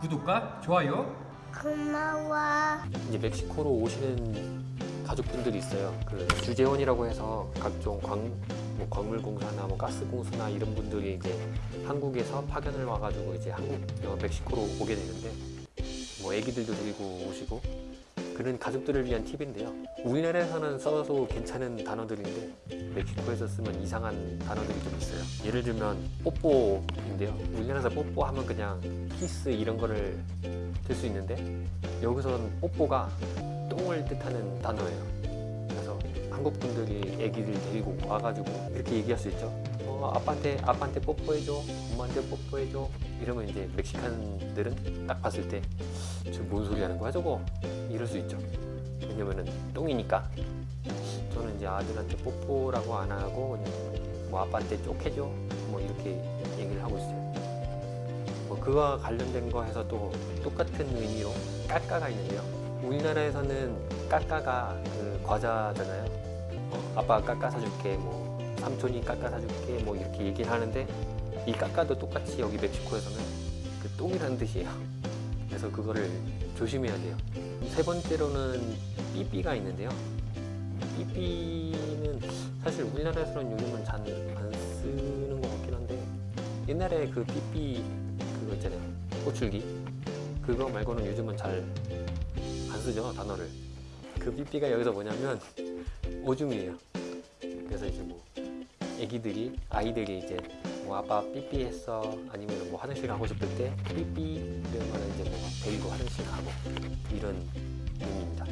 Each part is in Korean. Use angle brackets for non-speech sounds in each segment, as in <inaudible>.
구독과 좋아요 고마워. 이제 멕시코로 오시는 가족분들이 있어요. 그 주재원이라고 해서 각종 광, 뭐 광물공사나 뭐 가스공사나 이런 분들이 이제 한국에서 파견을 와가지고 이제 한국 어, 멕시코로 오게 되는데 뭐 아기들도 데리고 오시고 그런 가족들을 위한 팁인데요. 우리나라에서는 써도 괜찮은 단어들인데 멕시코에서 쓰면 이상한 단어들이 좀 있어요. 예를 들면 뽀뽀인데요. 우리나라에서 뽀뽀하면 그냥 키스 이런 거를 들수 있는데 여기서는 뽀뽀가 똥을 뜻하는 단어예요. 그래서 한국 분들이 아기를 데리고 와가지고 이렇게 얘기할 수 있죠. 어, 아빠한테 아빠한테 뽀뽀해줘, 엄마한테 뽀뽀해줘. 이러면 이제 멕시칸들은 딱 봤을 때 저뭔 소리 하는 거야 저거? 이럴 수 있죠. 왜냐면은 똥이니까. 저는 이제 아들한테 뽀뽀라고 안 하고 그냥 뭐 아빠한테 쪽해줘, 뭐 이렇게 얘기를 하고 있어요. 뭐 그와 관련된 거 해서 또 똑같은 의미로 까까가 있는데요. 우리나라에서는 까까가 그 과자잖아요. 어, 아빠가 까까 사줄게, 뭐 삼촌이 까까 사줄게, 뭐 이렇게 얘기를 하는데 이 까까도 똑같이 여기 멕시코에서는 그 똥이라는 뜻이에요. 그래서 그거를 조심해야 돼요. 세 번째로는 삐삐가 있는데요. 삐삐는 사실 우리나라에서는 요즘은 잘 안 쓰는 것 같긴 한데 옛날에 그 삐삐 그거 있잖아요 호출기 그거 말고는 요즘은 잘 안 쓰죠 단어를 그 삐삐가 여기서 뭐냐면 <laughs> 오줌이에요 그래서 이제 뭐 애기들이 아이들이 이제 뭐 아빠 삐삐 했어? 아니면 뭐 화장실 가고 싶을 때 삐삐 이러면 이제 뭐 데리고 화장실 가고 이런 의미입니다.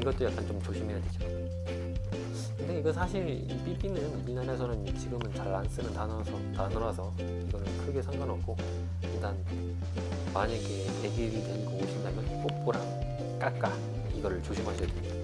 이것도 약간 좀 조심해야 되죠. 근데 이거 사실 이 삐삐는 우리나라에서는 지금은 잘 안 쓰는 단어라서, 단어라서 이거는 크게 상관없고 일단 만약에 애기를 데리고 오신다면 뽀뽀랑 까까 이거를 조심하셔야 됩니다